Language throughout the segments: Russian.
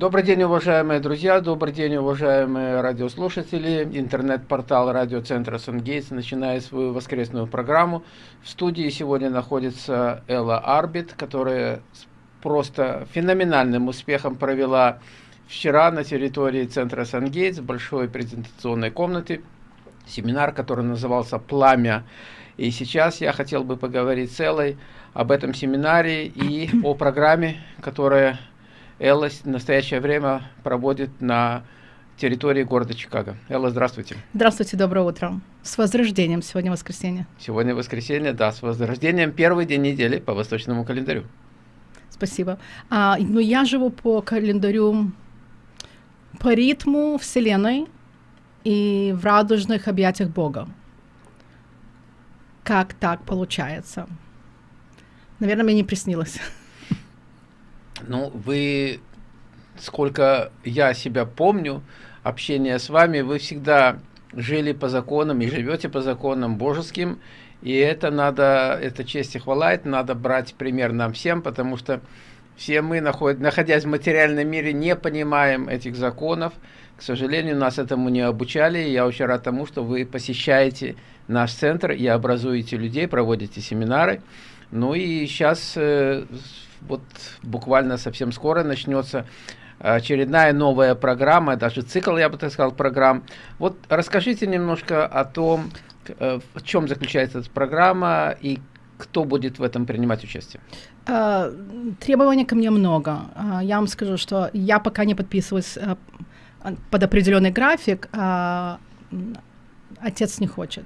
Добрый день, уважаемые друзья, добрый день, уважаемые радиослушатели. Интернет-портал радиоцентра Сангейтс начинает свою воскресную программу. В студии сегодня находится Элла Арбит, которая с просто феноменальным успехом провела вчера на территории центра Сангейтс большой презентационной комнате семинар, который назывался «Пламя». И сейчас я хотел бы поговорить с Эллой об этом семинаре и о программе, которая Элла в настоящее время проводит на территории города Чикаго. Элла, здравствуйте. Здравствуйте, доброе утро. С возрождением. Сегодня воскресенье. Сегодня воскресенье, да, с возрождением. Первый день недели по восточному календарю. Спасибо. А, ну, я живу по календарю, по ритму Вселенной и в радужных объятиях Бога. Как так получается? Наверное, мне не приснилось. Ну, вы, сколько я себя помню, общение с вами, вы всегда жили по законам и живете по законам божеским, и это надо, это честь и хвала, это надо брать пример нам всем, потому что все мы, находясь в материальном мире, не понимаем этих законов. К сожалению, нас этому не обучали. Я очень рад тому, что вы посещаете наш центр и образуете людей, проводите семинары. Ну и сейчас э, вот буквально совсем скоро начнется очередная новая программа, даже цикл, я бы так сказал, программ. Вот расскажите немножко о том, э, в чем заключается эта программа и кто будет в этом принимать участие? Uh, требований ко мне много. Я вам скажу, что я пока не подписываюсь под определенный график, отец не хочет.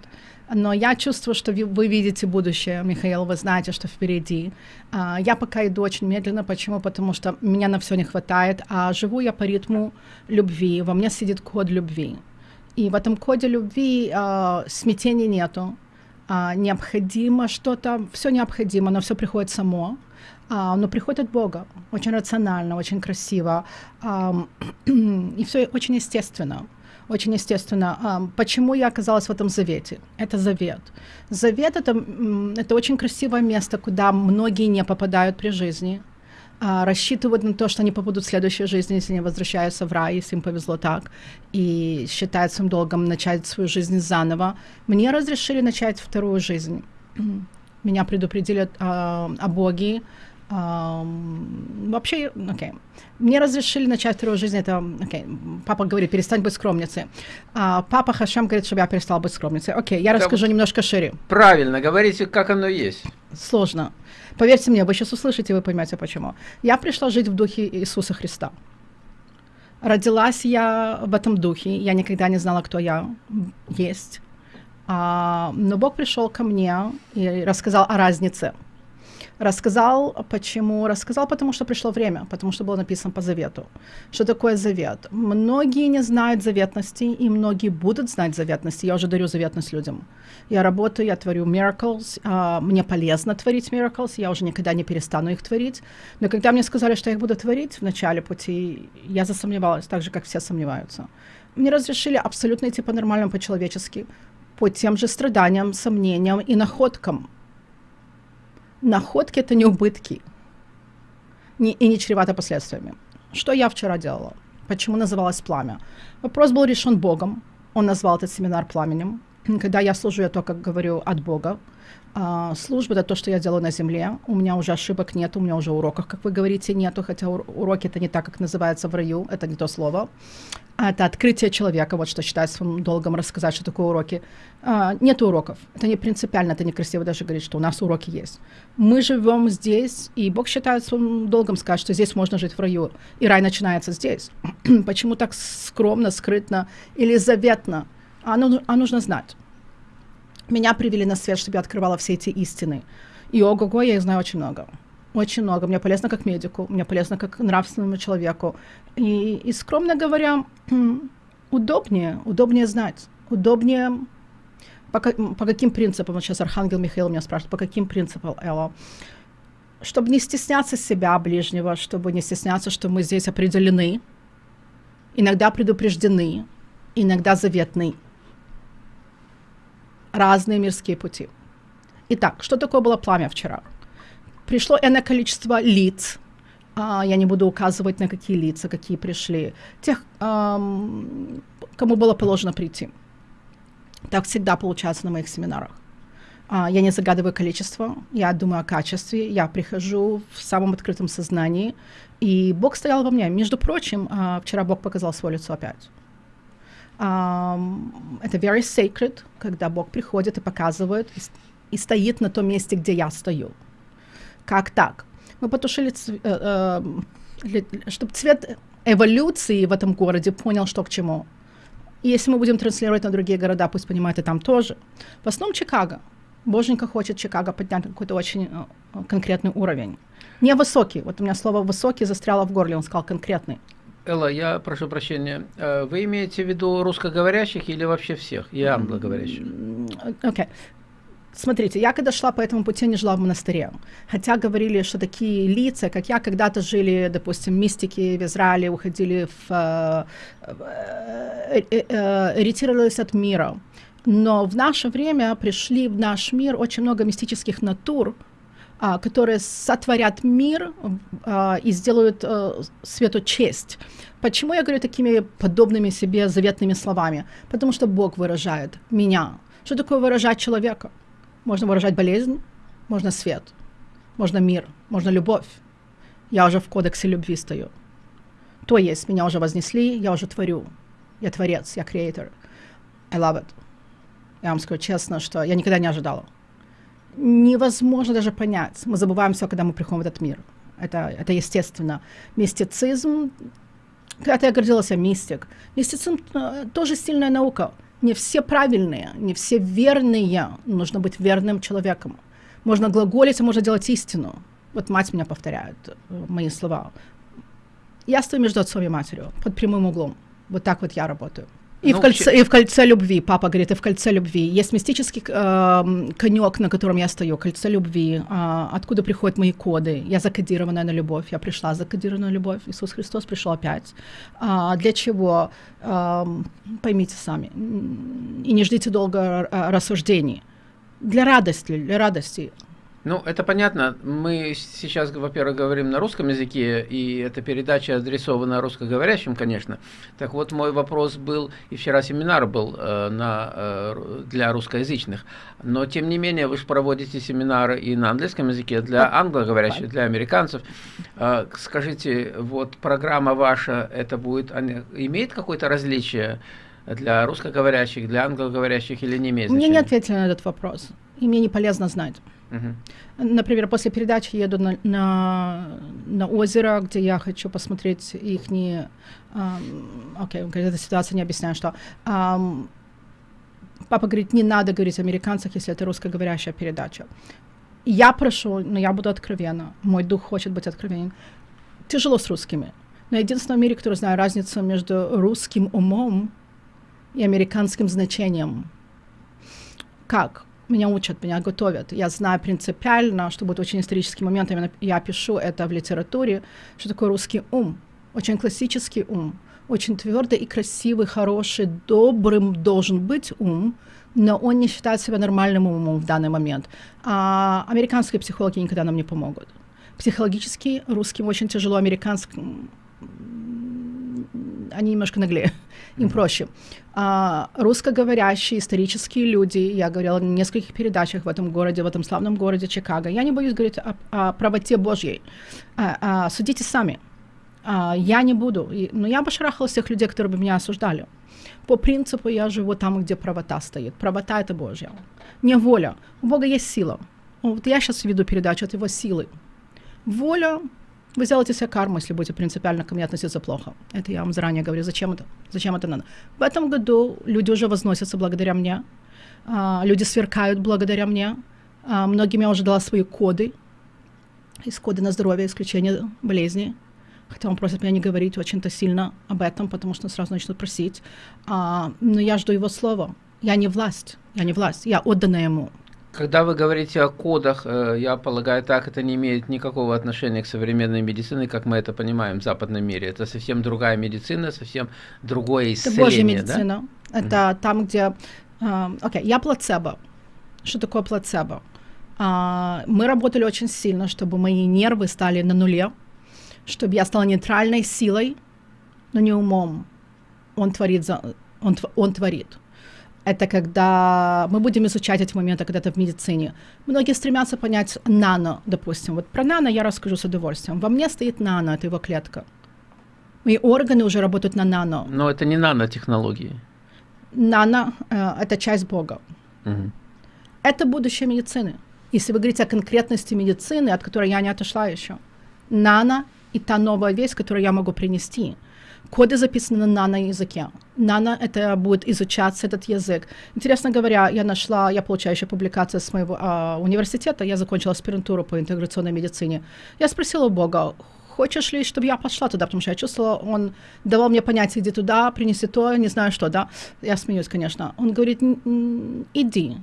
Но я чувствую, что вы видите будущее, Михаил, вы знаете, что впереди. А, я пока иду очень медленно. Почему? Потому что меня на все не хватает, а живу я по ритму любви. Во мне сидит код любви. И в этом коде любви э, смятения нету. Э, необходимо что-то, все необходимо, но все приходит само. Uh, но приходит от Бога, очень рационально, очень красиво, um, и все очень естественно очень естественно. Почему я оказалась в этом завете? Это завет. Завет это, это очень красивое место, куда многие не попадают при жизни, а, рассчитывают на то, что они попадут в следующей жизни, если они возвращаются в рай, если им повезло так, и считают своим долгом начать свою жизнь заново. Мне разрешили начать вторую жизнь. Меня предупредили о, о Боге, вообще, окей. Okay. Мне разрешили начать вторую жизнь, это, окей, okay. папа говорит, перестань быть скромницей. А, папа Хашем говорит, чтобы я перестал быть скромницей. Окей, okay, я расскажу да, немножко шире. Правильно, говорите, как оно есть. Сложно. Поверьте мне, вы сейчас услышите, вы поймете почему. Я пришла жить в духе Иисуса Христа. Родилась я в этом духе, я никогда не знала, кто я есть. А, но Бог пришел ко мне и рассказал о разнице – Рассказал, почему? Рассказал, потому что пришло время, потому что было написано по завету. Что такое завет? Многие не знают заветности, и многие будут знать заветности. Я уже дарю заветность людям. Я работаю, я творю miracles, uh, мне полезно творить miracles, я уже никогда не перестану их творить. Но когда мне сказали, что я их буду творить в начале пути, я засомневалась, так же, как все сомневаются. Мне разрешили абсолютно идти по-нормальному, по-человечески, по тем же страданиям, сомнениям и находкам, находки — это не убытки не, и не чревато последствиями. Что я вчера делала? Почему называлось «Пламя»? Вопрос был решен Богом. Он назвал этот семинар «Пламенем». Когда я служу, я только говорю от Бога. А, служба — это то, что я делаю на земле. У меня уже ошибок нет, у меня уже уроков, как вы говорите, нету, хотя уроки — это не так, как называется в раю, это не то слово. Это открытие человека, вот что считаю своим долгом рассказать, что такое уроки. А, нет уроков, это не принципиально, это некрасиво даже говорить, что у нас уроки есть. Мы живем здесь, и Бог считает своим долгом сказать, что здесь можно жить в раю, и рай начинается здесь. Почему так скромно, скрытно или заветно? А, ну, а нужно знать. Меня привели на свет, чтобы я открывала все эти истины. И ого-го, я их знаю очень много. Очень много. Мне полезно как медику, мне полезно как нравственному человеку. И, и скромно говоря, удобнее, удобнее знать, удобнее по, по каким принципам, вот сейчас Архангел Михаил меня спрашивает, по каким принципам, Элла? Чтобы не стесняться себя ближнего, чтобы не стесняться, что мы здесь определены, иногда предупреждены, иногда заветны разные мирские пути. Итак, что такое было пламя вчера? Пришло энное количество лиц, А, я не буду указывать на какие лица, какие пришли. Тех, эм, кому было положено прийти. Так всегда получается на моих семинарах. А, я не загадываю количество, я думаю о качестве, я прихожу в самом открытом сознании, и Бог стоял во мне. Между прочим, а, вчера Бог показал свое лицо опять. Это very sacred, когда Бог приходит и показывает, и стоит на том месте, где я стою. Как так? Мы потушили, э, э, чтобы цвет эволюции в этом городе понял, что к чему. И если мы будем транслировать на другие города, пусть понимают и там тоже. В основном Чикаго. Боженька хочет Чикаго поднять какой-то очень э, конкретный уровень. Не высокий. Вот у меня слово «высокий» застряло в горле, он сказал конкретный. Элла, я прошу прощения. Э, вы имеете в виду русскоговорящих или вообще всех, и англоговорящих? Окей. Okay. Смотрите, я когда шла по этому пути, не жила в монастыре. Хотя говорили, что такие лица, как я, когда-то жили, допустим, мистики в Израиле, уходили в... Э, э, э, ретировались от мира. Но в наше время пришли в наш мир очень много мистических натур, которые сотворят мир а, и сделают а, свету честь. Почему я говорю такими подобными себе заветными словами? Потому что Бог выражает меня. Что такое выражать человека? Можно выражать болезнь, можно свет, можно мир, можно любовь. Я уже в кодексе любви стою. То есть, меня уже вознесли, я уже творю. Я творец, я креатор. I love it. Я вам скажу честно, что я никогда не ожидала. Невозможно даже понять. Мы забываем все, когда мы приходим в этот мир. Это, это естественно. Мистицизм, когда я гордилась мистик, мистицизм э, тоже сильная наука не все правильные, не все верные. Нужно быть верным человеком. Можно глаголить, а можно делать истину. Вот мать меня повторяет э, мои слова. Я стою между отцом и матерью, под прямым углом. Вот так вот я работаю. И, ну, в кольце, и в кольце любви, папа говорит, и в кольце любви. Есть мистический э, конек, на котором я стою, кольце любви. Э, откуда приходят мои коды? Я закодированная на любовь. Я пришла закодированная на любовь. Иисус Христос пришел опять. А, для чего? Э, поймите сами. И не ждите долго э, рассуждений. Для радости, для радости. Ну, это понятно. Мы сейчас, во-первых, говорим на русском языке, и эта передача адресована русскоговорящим, конечно. Так вот, мой вопрос был, и вчера семинар был э, на, э, для русскоязычных, но, тем не менее, вы же проводите семинары и на английском языке для англоговорящих, для американцев. Э, скажите, вот программа ваша, это будет, имеет какое-то различие для русскоговорящих, для англоговорящих или не имеет значения? Мне не ответили на этот вопрос, и мне не полезно знать. Например, после передачи еду на, на, на озеро, где я хочу посмотреть их. Окей, okay, эта ситуация не объясняю, что... Um, папа говорит, не надо говорить о американцах, если это русскоговорящая передача. Я прошу, но я буду откровенна. Мой дух хочет быть откровенен. Тяжело с русскими. Но единственное в мире, который знаю разницу между русским умом и американским значением. Как? Меня учат, меня готовят. Я знаю принципиально, что будет очень исторический момент, именно я пишу это в литературе, что такое русский ум, очень классический ум, очень твердый и красивый, хороший, добрым должен быть ум, но он не считает себя нормальным умом в данный момент. А американские психологи никогда нам не помогут. Психологически русским очень тяжело, американским они немножко наглее, им проще. А, русскоговорящие исторические люди, я говорила в нескольких передачах в этом городе, в этом славном городе Чикаго, я не боюсь говорить о, о правоте Божьей. А, а, судите сами. А, я не буду, и, но я бы шарахала всех людей, которые бы меня осуждали. По принципу я живу там, где правота стоит. Правота — это Божья. Не воля. У Бога есть сила. Вот я сейчас веду передачу от его силы. Воля вы сделаете себе карму, если будете принципиально ко мне относиться плохо. Это я вам заранее говорю. Зачем это? Зачем это надо? В этом году люди уже возносятся благодаря мне. А, люди сверкают благодаря мне. А, многим я уже дала свои коды. Из коды на здоровье, исключение болезни. Хотя он просит меня не говорить очень-то сильно об этом, потому что сразу начнут просить. А, но я жду его слова. Я не власть. Я не власть. Я отдана ему. Когда вы говорите о кодах, э, я полагаю, так это не имеет никакого отношения к современной медицине, как мы это понимаем в западном мире. Это совсем другая медицина, совсем другое исцеление. Это Божья медицина. Да? Это mm-hmm. там, где... Э, окей, okay, я плацебо. Что такое плацебо? Uh, мы работали очень сильно, чтобы мои нервы стали на нуле, чтобы я стала нейтральной силой, но не умом. Он творит, за, он, он творит. Это когда мы будем изучать эти моменты когда-то в медицине. Многие стремятся понять нано, допустим. Вот про нано я расскажу с удовольствием. Во мне стоит нано, это его клетка. Мои органы уже работают на нано. Но это не нанотехнологии. Нано э, – это часть Бога. Угу. Это будущее медицины. Если вы говорите о конкретности медицины, от которой я не отошла еще. Нано и та новая вещь, которую я могу принести. Коды записаны на нано-языке. Нано — это будет изучаться этот язык. Интересно говоря, я нашла, я получаю еще публикации с моего а, университета, я закончила аспирантуру по интеграционной медицине. Я спросила у Бога, хочешь ли, чтобы я пошла туда, потому что я чувствовала, он давал мне понять, иди туда, принеси то, не знаю что, да. Я смеюсь, конечно. Он говорит, иди,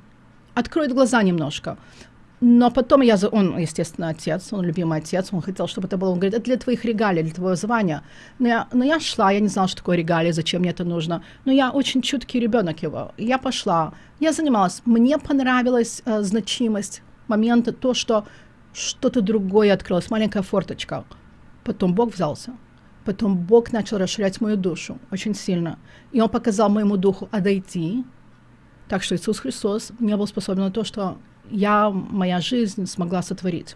откроет глаза немножко. Но потом я, он, естественно, отец, он любимый отец, он хотел, чтобы это было, он говорит, это для твоих регалий, для твоего звания. Но я, но я шла, я не знала, что такое регалии, зачем мне это нужно. Но я очень чуткий ребенок его. Я пошла, я занималась. Мне понравилась э, значимость момента, то, что что-то другое открылось, маленькая форточка. Потом Бог взялся. Потом Бог начал расширять мою душу очень сильно. И Он показал моему духу отойти. Так что Иисус Христос не был способен на то, что я, моя жизнь смогла сотворить.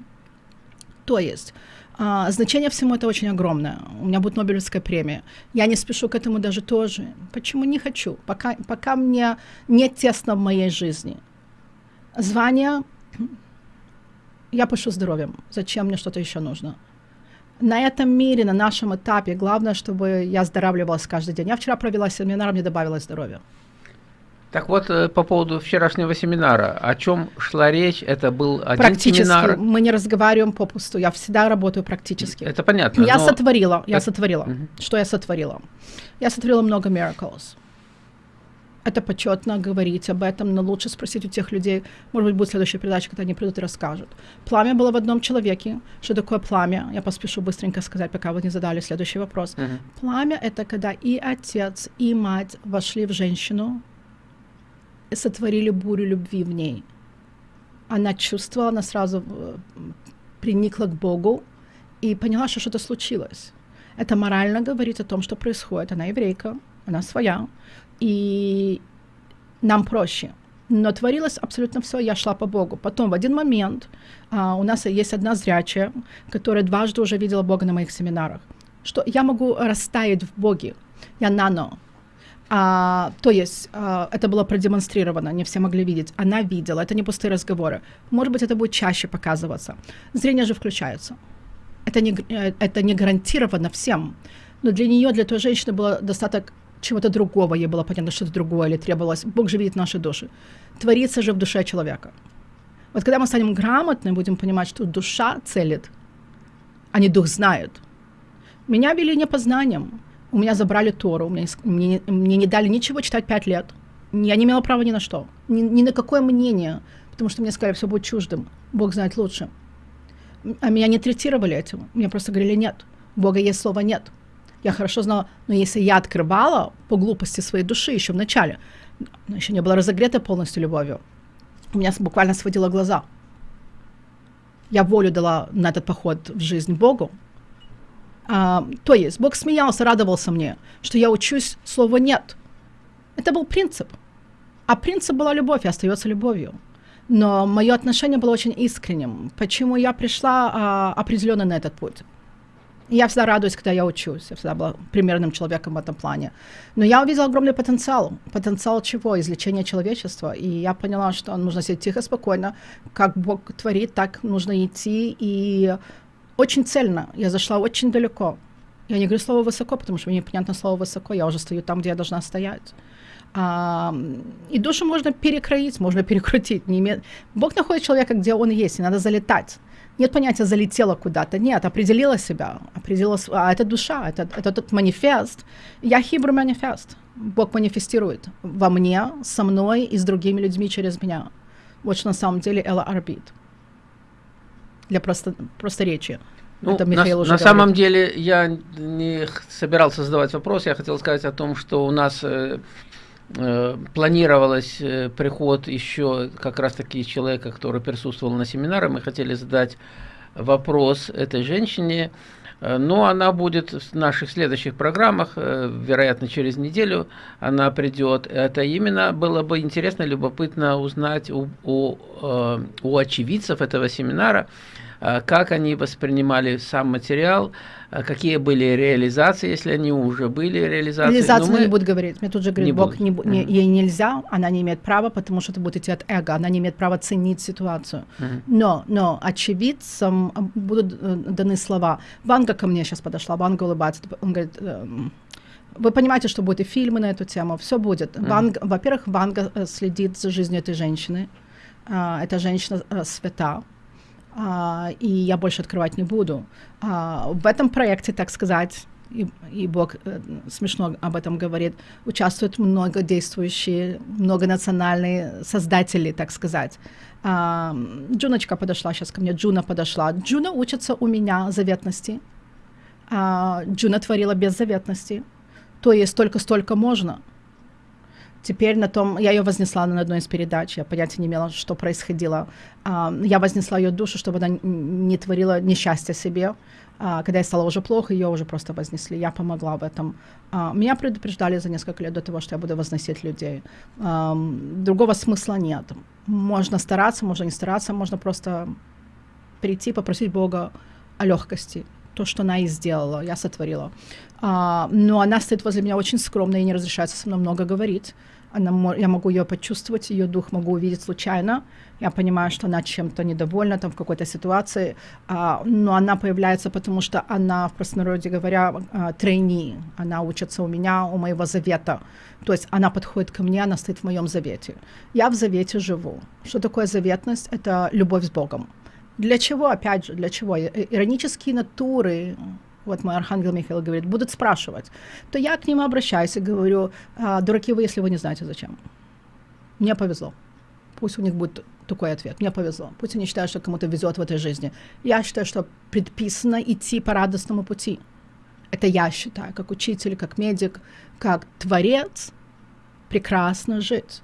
То есть а, значение всему это очень огромное. У меня будет Нобелевская премия. Я не спешу к этому даже тоже. Почему не хочу? Пока, пока мне не тесно в моей жизни. Звание я пишу здоровьем. Зачем мне что-то еще нужно? На этом мире, на нашем этапе, главное, чтобы я оздоравливалась каждый день. Я вчера провела семинар, мне добавилось здоровье. Так вот, э, по поводу вчерашнего семинара, о чем шла речь? Это был один практически. семинар? мы не разговариваем попусту, я всегда работаю практически. Это понятно. Я но... сотворила, я сотворила. Угу. Что я сотворила? Я сотворила много miracles. Это почетно говорить об этом, но лучше спросить у тех людей, может быть, будет следующая передача, когда они придут и расскажут. Пламя было в одном человеке. Что такое пламя? Я поспешу быстренько сказать, пока вы не задали следующий вопрос. Uh-huh. Пламя — это когда и отец, и мать вошли в женщину, сотворили бурю любви в ней. Она чувствовала, она сразу э, приникла к Богу и поняла, что что-то случилось. Это морально говорит о том, что происходит. Она еврейка, она своя, и нам проще. Но творилось абсолютно все, я шла по Богу. Потом в один момент а, у нас есть одна зрячая, которая дважды уже видела Бога на моих семинарах, что я могу растаять в Боге. Я нано, а, то есть а, это было продемонстрировано, не все могли видеть. Она видела, это не пустые разговоры. Может быть, это будет чаще показываться. Зрение же включается. Это не, э, это не гарантировано всем. Но для нее, для той женщины было достаток чего-то другого. Ей было понятно, что-то другое или требовалось. Бог же видит наши души. Творится же в душе человека. Вот когда мы станем грамотны, будем понимать, что душа целит, а не дух знает. Меня вели не познанием. У меня забрали Тору, мне, мне, мне не дали ничего читать пять лет. Я не имела права ни на что, ни, ни на какое мнение, потому что мне сказали, все будет чуждым. Бог знает лучше. А меня не третировали этим. Мне просто говорили, нет, Бога есть слова нет. Я хорошо знала, но если я открывала по глупости своей души еще в начале, еще не была разогрета полностью любовью, у меня буквально сводило глаза. Я волю дала на этот поход в жизнь Богу, а, то есть Бог смеялся, радовался мне, что я учусь слова «нет». Это был принцип. А принцип была любовь и остается любовью. Но мое отношение было очень искренним. Почему я пришла а, определенно на этот путь? Я всегда радуюсь, когда я учусь. Я всегда была примерным человеком в этом плане. Но я увидела огромный потенциал. Потенциал чего? Излечения человечества. И я поняла, что нужно сидеть тихо, спокойно. Как Бог творит, так нужно идти. И очень цельно, я зашла очень далеко. Я не говорю слово высоко, потому что мне непонятно слово высоко, я уже стою там, где я должна стоять. А, и душу можно перекроить, можно перекрутить. Не име... Бог находит человека, где он есть, и надо залетать. Нет понятия залетела куда-то, нет, определила себя, определила, а это душа, это, это тот манифест. Я хибру манифест. Бог манифестирует во мне, со мной и с другими людьми через меня. Вот что на самом деле Элла Арбит для просто, просторечия. Ну, Это Михаил на, уже на самом деле я не собирался задавать вопрос, я хотел сказать о том, что у нас э, э, планировалось э, приход еще как раз таки человека, который присутствовал на семинаре, мы хотели задать вопрос этой женщине, Э, но она будет в наших следующих программах, э, вероятно, через неделю она придет. Это именно было бы интересно, любопытно узнать у, у, э, у очевидцев этого семинара, как они воспринимали сам материал, какие были реализации, если они уже были реализации. Реализации мы не будем говорить. Мне тут же говорит, не Бог, не, не, mm-hmm. ей нельзя, она не имеет права, потому что это будет идти от эго, она не имеет права ценить ситуацию. Mm-hmm. Но, но очевидцам будут даны слова. Ванга ко мне сейчас подошла, Ванга улыбается, он говорит, эм, вы понимаете, что будет и фильмы на эту тему, все будет. Mm-hmm. Ванга, во-первых, Ванга э, следит за жизнью этой женщины. А, эта женщина э, свята, а, и я больше открывать не буду. А, в этом проекте, так сказать, и, и Бог э, смешно об этом говорит, участвуют много действующие, многонациональные создатели, так сказать. А, Джуночка подошла сейчас ко мне, Джуна подошла. Джуна учится у меня заветности. А, Джуна творила беззаветности. То есть только столько можно. Теперь на том, я ее вознесла на одной из передач, я понятия не имела, что происходило. А, я вознесла ее душу, чтобы она не творила несчастья себе. А, когда ей стало уже плохо, ее уже просто вознесли. Я помогла в этом. А, меня предупреждали за несколько лет до того, что я буду возносить людей. Другого смысла нет. Можно стараться, можно не стараться, можно просто прийти, попросить Бога о легкости. То, что она и сделала, я сотворила. Но она стоит возле меня очень скромно и не разрешается со мной много говорить она, я могу ее почувствовать, ее дух могу увидеть случайно. Я понимаю, что она чем-то недовольна там в какой-то ситуации, а, но она появляется, потому что она, в простонародье говоря, а, трейни. Она учится у меня, у моего завета. То есть она подходит ко мне, она стоит в моем завете. Я в завете живу. Что такое заветность? Это любовь с Богом. Для чего, опять же, для чего? Иронические натуры, вот мой архангел Михаил говорит, будут спрашивать, то я к ним обращаюсь и говорю, а, дураки вы, если вы не знаете зачем. Мне повезло. Пусть у них будет такой ответ. Мне повезло. Пусть они считают, что кому-то везет в этой жизни. Я считаю, что предписано идти по радостному пути. Это я считаю, как учитель, как медик, как творец, прекрасно жить.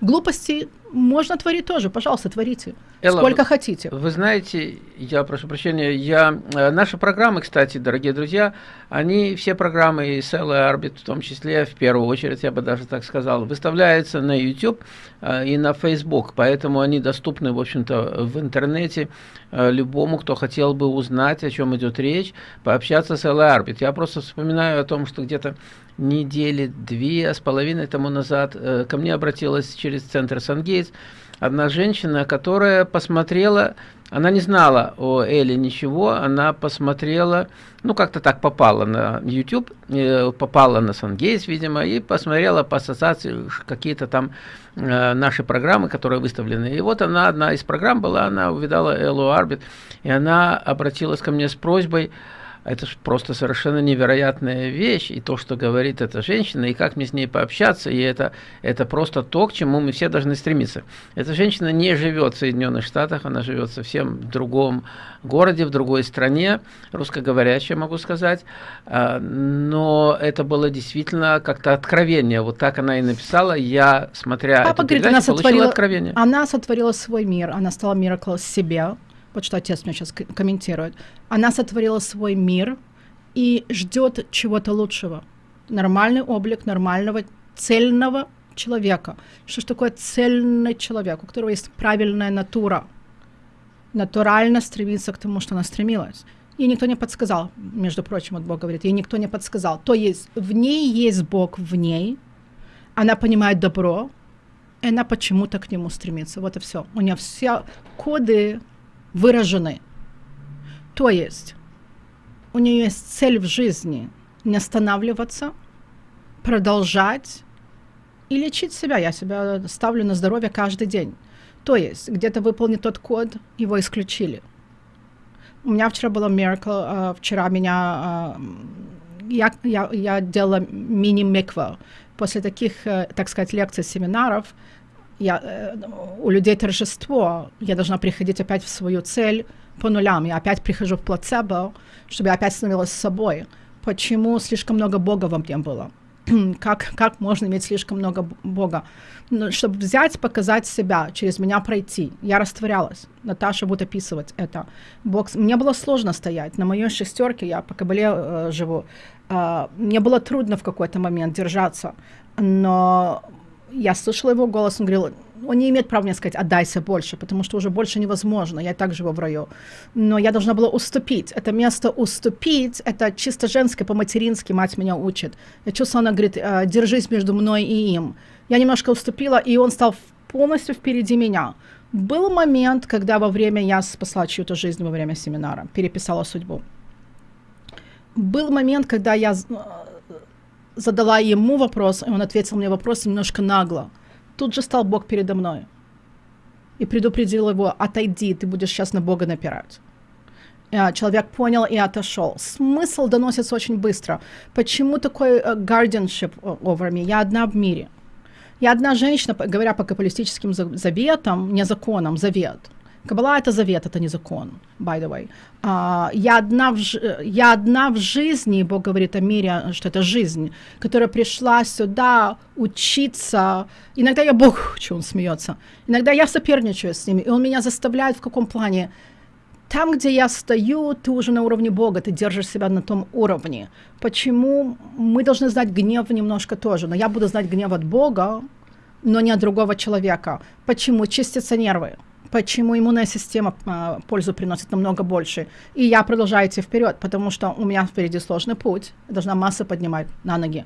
Глупости можно творить тоже, пожалуйста, творите. Элла, Сколько хотите. Вы знаете, я прошу прощения, я, э, наши программы, кстати, дорогие друзья, они, все программы, и и Арбит в том числе, в первую очередь, я бы даже так сказал, выставляются на YouTube э, и на Facebook, поэтому они доступны, в общем-то, в интернете э, любому, кто хотел бы узнать, о чем идет речь, пообщаться с Элла Арбит. Я просто вспоминаю о том, что где-то недели две с половиной тому назад ко мне обратилась через центр Сангейтс одна женщина, которая посмотрела, она не знала о Эле ничего, она посмотрела, ну как-то так попала на YouTube, э, попала на Сангейс, видимо, и посмотрела по ассоциации какие-то там э, наши программы, которые выставлены. И вот она, одна из программ была, она увидала Эллу Арбит, и она обратилась ко мне с просьбой, это просто совершенно невероятная вещь, и то, что говорит эта женщина, и как мне с ней пообщаться, и это, это просто то, к чему мы все должны стремиться. Эта женщина не живет в Соединенных Штатах, она живет совсем в другом городе, в другой стране, русскоговорящая, могу сказать, а, но это было действительно как-то откровение, вот так она и написала, я, смотря Папа говорит, она сотворила, откровение. Она сотворила свой мир, она стала миракл себе, вот что отец мне сейчас комментирует, она сотворила свой мир и ждет чего-то лучшего. Нормальный облик нормального, цельного человека. Что ж такое цельный человек, у которого есть правильная натура? Натурально стремится к тому, что она стремилась. Ей никто не подсказал, между прочим, вот Бог говорит, ей никто не подсказал. То есть в ней есть Бог в ней, она понимает добро, и она почему-то к нему стремится. Вот и все. У нее все коды выражены. То есть у нее есть цель в жизни не останавливаться, продолжать и лечить себя. Я себя ставлю на здоровье каждый день. То есть где-то выполнит тот код, его исключили. У меня вчера было miracle, uh, вчера меня, uh, я, я, я делала мини-миква. После таких, uh, так сказать, лекций, семинаров, я, э, у людей торжество, я должна приходить опять в свою цель по нулям, я опять прихожу в плацебо, чтобы я опять становилась собой. Почему слишком много Бога во мне было? как, как можно иметь слишком много Бога. Но чтобы взять, показать себя, через меня пройти. Я растворялась. Наташа будет описывать это. Бог... Мне было сложно стоять. На моей шестерке, я по кабале э, живу, э, мне было трудно в какой-то момент держаться. Но я слышала его голос, он говорил, он не имеет права мне сказать, отдайся больше, потому что уже больше невозможно, я и так живу в раю. Но я должна была уступить. Это место уступить, это чисто женское, по-матерински мать меня учит. Я чувствую, она говорит, «Э, держись между мной и им. Я немножко уступила, и он стал полностью впереди меня. Был момент, когда во время я спасла чью-то жизнь во время семинара, переписала судьбу. Был момент, когда я э, задала ему вопрос, и он ответил мне вопрос немножко нагло тут же стал Бог передо мной и предупредил его, отойди, ты будешь сейчас на Бога напирать. А, человек понял и отошел. Смысл доносится очень быстро. Почему такой uh, guardianship over me? Я одна в мире. Я одна женщина, говоря по капиталистическим заветам, не законам, завет – Кабала это завет, это не закон, by the way. Uh, я, одна в, я одна в жизни, Бог говорит о мире, что это жизнь, которая пришла сюда учиться. Иногда я Бог учу, он смеется. Иногда я соперничаю с ними, и он меня заставляет в каком плане? Там, где я стою, ты уже на уровне Бога, ты держишь себя на том уровне. Почему мы должны знать гнев немножко тоже, но я буду знать гнев от Бога, но не от другого человека. Почему? Чистятся нервы почему иммунная система а, пользу приносит намного больше. И я продолжаю идти вперед, потому что у меня впереди сложный путь. Должна массы поднимать на ноги.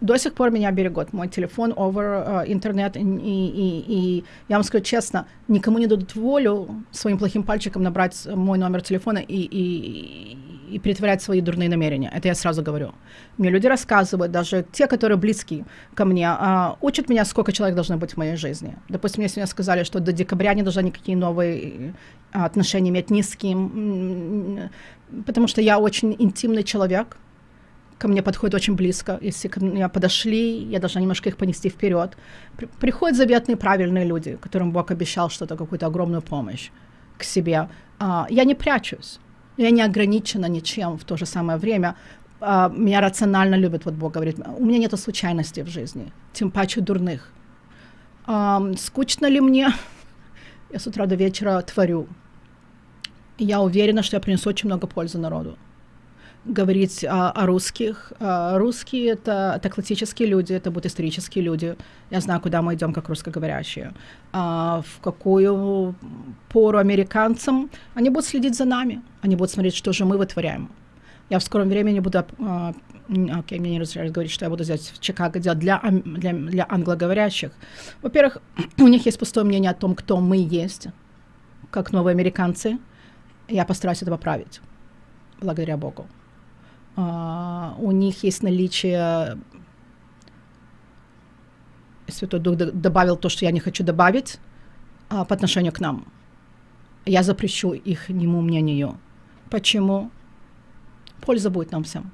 До сих пор меня берегут. Мой телефон, over uh, интернет. И, и, и я вам скажу честно, никому не дадут волю своим плохим пальчиком набрать мой номер телефона и, и, и притворять свои дурные намерения. Это я сразу говорю. Мне люди рассказывают, даже те, которые близки ко мне, а, учат меня, сколько человек должно быть в моей жизни. Допустим, мне сегодня сказали, что до декабря не должна никакие новые а, отношения иметь ни с кем, потому что я очень интимный человек, ко мне подходит очень близко. Если ко мне подошли, я должна немножко их понести вперед. При, приходят заветные правильные люди, которым Бог обещал что-то, какую-то огромную помощь к себе. А, я не прячусь. Я не ограничена ничем в то же самое время. Uh, меня рационально любят, вот Бог говорит. У меня нет случайностей в жизни, тем паче дурных. Um, скучно ли мне? Я с утра до вечера творю. Я уверена, что я принесу очень много пользы народу говорить а, о русских. А, русские это, это классические люди, это будут исторические люди. Я знаю, куда мы идем, как русскоговорящие. А, в какую пору американцам они будут следить за нами, они будут смотреть, что же мы вытворяем. Я в скором времени буду, а, окей, мне не разрешают говорить, что я буду здесь в Чикаго делать для, для, для англоговорящих. Во-первых, у них есть пустое мнение о том, кто мы есть, как новые американцы. Я постараюсь это поправить, благодаря Богу. Uh, у них есть наличие Святой Дух добавил то, что я не хочу добавить uh, по отношению к нам. Я запрещу их нему мнению. Почему? Польза будет нам всем.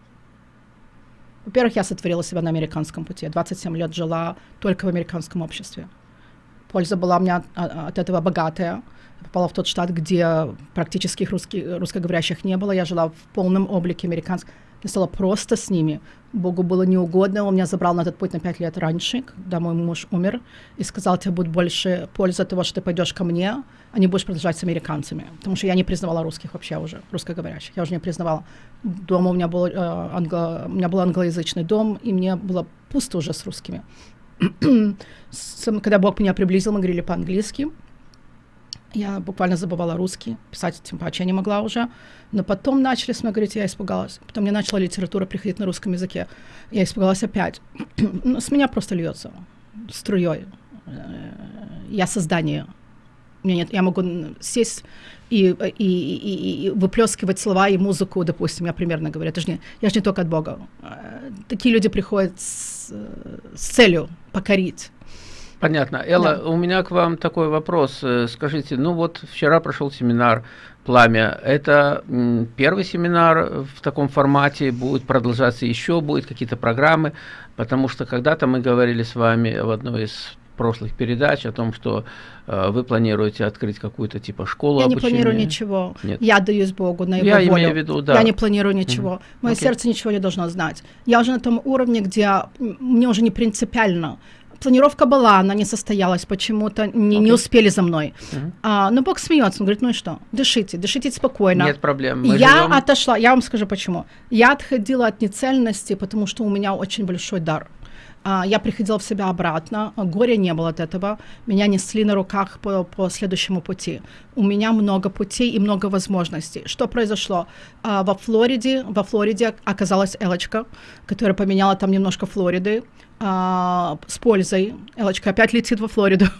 Во-первых, я сотворила себя на американском пути. 27 лет жила только в американском обществе. Польза была у меня от, этого богатая. Я попала в тот штат, где практически русский, русскоговорящих не было. Я жила в полном облике американского я стала просто с ними. Богу было неугодно, он меня забрал на этот путь на пять лет раньше, когда мой муж умер, и сказал, тебе будет больше пользы от того, что ты пойдешь ко мне, а не будешь продолжать с американцами. Потому что я не признавала русских вообще уже, русскоговорящих. Я уже не признавала. Дома у меня был, э, англо, у меня был англоязычный дом, и мне было пусто уже с русскими. Когда Бог меня приблизил, мы говорили по-английски. Я буквально забывала русский, писать тем паче я не могла уже. Но потом начали с мной говорить, я испугалась. Потом мне начала литература приходить на русском языке. Я испугалась опять. Ну, с меня просто льется струей. Э, я создание. Меня нет, я могу сесть и, и, и, и выплескивать слова и музыку, допустим, я примерно говорю. Это же не, я же не только от Бога. Э, такие люди приходят с, с целью покорить Понятно. Элла, да. у меня к вам такой вопрос. Э, скажите, ну вот вчера прошел семинар «Пламя». Это первый семинар в таком формате, будет продолжаться еще, будут какие-то программы, потому что когда-то мы говорили с вами в одной из прошлых передач о том, что э, вы планируете открыть какую-то типа школу Я обучения. не планирую ничего. Нет. Я отдаюсь Богу на Его Я волю. имею в виду, да. Я не планирую ничего. Мгм. Мое Окей. сердце ничего не должно знать. Я уже на том уровне, где мне уже не принципиально. Планировка была, она не состоялась, почему-то не, не Окей. успели за мной. Мгм. А, но Бог смеется, он говорит, ну и что, дышите, дышите спокойно. Нет проблем. Мы я живем- отошла, я вам скажу почему. Я отходила от нецельности, потому что у меня очень большой дар. А, я приходила в себя обратно, горя не было от этого, меня несли на руках по, по следующему пути. У меня много путей и много возможностей. Что произошло? А, во Флориде, во Флориде оказалась Элочка, которая поменяла там немножко Флориды а, с пользой. Элочка опять летит во Флориду.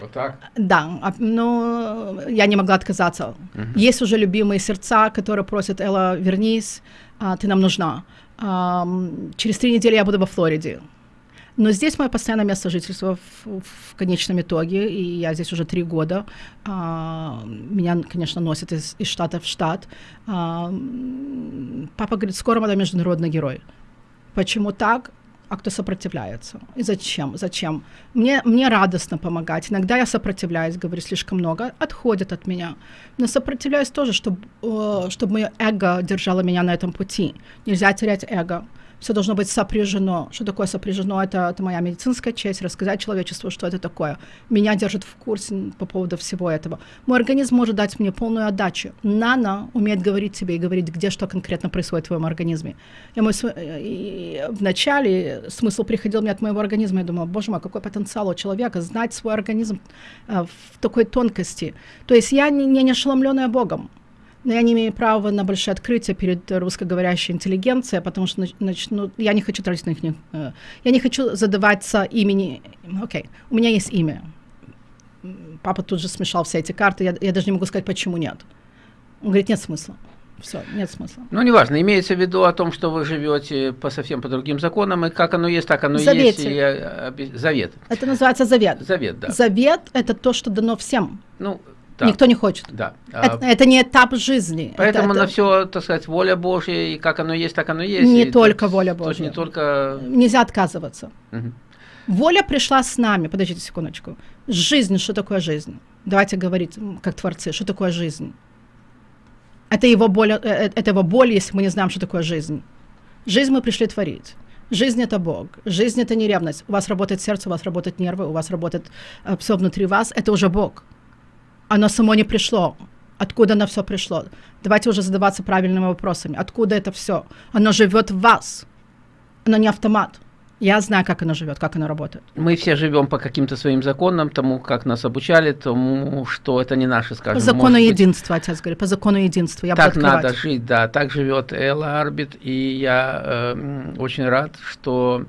Вот так. Да, но я не могла отказаться. Есть уже любимые сердца, которые просят, Элла, вернись, ты нам нужна. Через три недели я буду во Флориде. Но здесь мое постоянное место жительства в, в конечном итоге, и я здесь уже три года. А, меня, конечно, носят из, из штата в штат. А, папа говорит, скоро она международный герой. Почему так? А кто сопротивляется? И зачем? Зачем? Мне, мне радостно помогать. Иногда я сопротивляюсь, говорю слишком много, отходят от меня. Но сопротивляюсь тоже, чтобы, чтобы мое эго держало меня на этом пути. Нельзя терять эго. Все должно быть сопряжено. Что такое сопряжено? Это, это моя медицинская честь, рассказать человечеству, что это такое. Меня держит в курсе по поводу всего этого. Мой организм может дать мне полную отдачу. Нано умеет говорить тебе и говорить, где что конкретно происходит в твоем организме. Я мой, э, и в начале смысл приходил мне от моего организма. Я думала, боже мой, какой потенциал у человека знать свой организм э, в такой тонкости. То есть я не, не ошеломленная Богом. Но я не имею права на большое открытие перед русскоговорящей интеллигенцией, потому что нач- начну, я не хочу тратить на них, э, я не хочу задаваться имени. Окей, у меня есть имя. Папа тут же смешал все эти карты, я, я даже не могу сказать, почему нет. Он говорит, нет смысла. Все, нет смысла. Ну, неважно, имеется в виду о том, что вы живете по совсем по другим законам, и как оно есть, так оно и есть. Завете. И, э, обе- завет. Это называется завет. Завет, да. Завет – это то, что дано всем. Ну, да. Никто не хочет. Да. А, Это, это не этап жизни. Это- Поэтому это на все, так сказать, воля Божья, и как оно есть, так оно есть. Не и только тут- воля Божья. не только... Нельзя отказываться. Мгм. Воля пришла с нами. Подождите секундочку. Жизнь, что такое жизнь? Давайте говорить, как творцы, что такое жизнь? Это его боль, э, э, это его боль, если мы не знаем, что такое жизнь. Жизнь мы пришли творить. Жизнь это Бог. Жизнь это не ревность. У вас работает сердце, у вас работают нервы, у вас работает все внутри вас. Это уже Бог. Оно само не пришло. Откуда оно все пришло? Давайте уже задаваться правильными вопросами. Откуда это все? Оно живет в вас. Оно не автомат. Я знаю, как оно живет, как оно работает. Мы все живем по каким-то своим законам, тому, как нас обучали, тому, что это не наши, скажем. По закону может быть, единства, отец говорит, по закону единства. Я так надо жить, да, так живет Элла Арбит, и я э, очень рад, что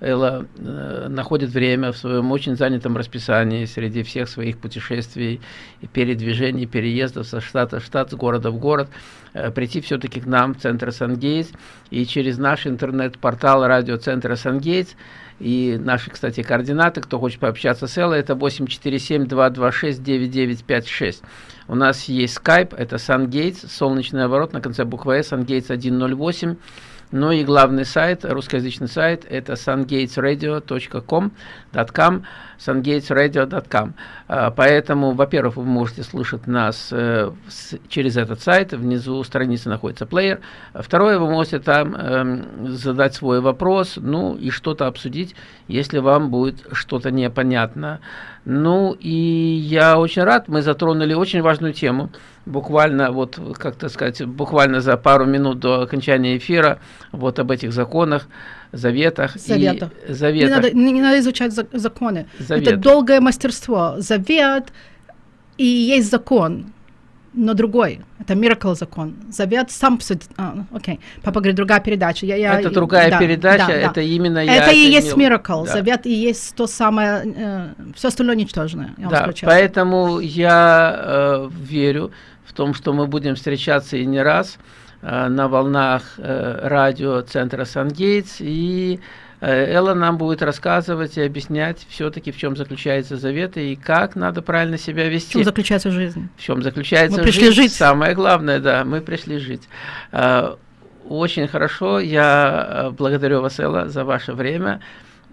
Элла э, находит время в своем очень занятом расписании среди всех своих путешествий, и передвижений, переездов со штата в штат, с города в город, э, прийти все-таки к нам в центр Сангейтс и через наш интернет-портал радиоцентра Сангейтс и наши, кстати, координаты, кто хочет пообщаться с Эллой, это 847-226-9956. У нас есть скайп, это SunGates, солнечный оборот на конце буквы S, SunGates 108. Ну и главный сайт, русскоязычный сайт, это sungatesradio.com, .com, sungatesradio.com. А, Поэтому, во-первых, вы можете слушать нас э, через этот сайт, внизу страницы находится плеер. Второе, вы можете там эм, задать свой вопрос, ну и что-то обсудить, если вам будет что-то непонятно. Ну и я очень рад, мы затронули очень важную тему, буквально вот, как то сказать, буквально за пару минут до окончания эфира, вот об этих законах, заветах. Заветах. И, Не заветах. надо, не, не надо изучать за- законы. Завет. Это долгое мастерство. Завет и есть закон, но другой. Это miracle закон. Завет сам... А, окей. Папа говорит, другая передача. Я, я, это другая да, передача, да, да. это именно я Это и есть miracle. Да. Завет и есть то самое... все остальное ничтожное. Я Да, поэтому я э, верю в том, что мы будем встречаться и не раз э, на волнах э, радио центра Сангейтс, и э, Элла нам будет рассказывать и объяснять все-таки, в чем заключается завет и как надо правильно себя В вести. чем заключается жизнь? В чем заключается Мы пришли жизнь. жить. Самое главное, да, мы пришли жить. Э, Очень хорошо, я э, благодарю вас, Элла, за ваше время.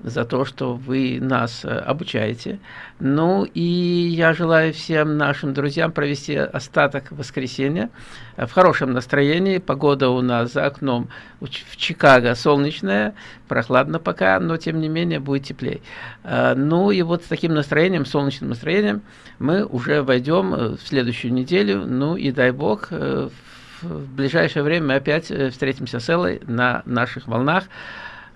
За то, что вы нас э, обучаете. Ну и я желаю всем нашим друзьям провести остаток воскресенья в хорошем настроении. Погода у нас за окном в Чикаго солнечная, прохладно пока, но тем не менее будет теплее. Э, ну и вот с таким настроением, солнечным настроением, мы уже войдем э, в следующую неделю. Ну и дай бог, в ближайшее время мы опять встретимся с Эллой на наших волнах.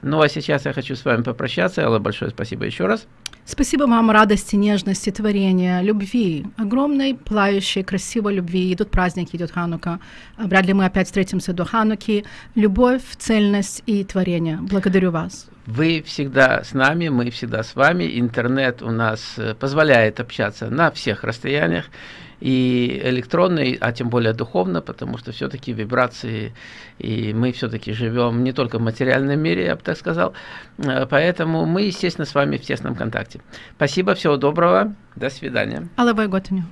Ну а сейчас я хочу с вами попрощаться. Алла, большое спасибо еще раз. Спасибо вам радости, нежности, творения, любви, огромной, плающей, красивой любви. Идут праздники, идет Ханука. Вряд ли мы опять встретимся до Хануки. Любовь, цельность и творение. Благодарю вас. Вы всегда с нами, мы всегда с вами. Интернет у нас э, позволяет общаться на всех расстояниях и электронной, а тем более духовно, потому что все-таки вибрации, и мы все-таки живем не только в материальном мире, я бы так сказал, э, поэтому мы, естественно, с вами в тесном контакте. Спасибо, всего доброго, до свидания. Але готові.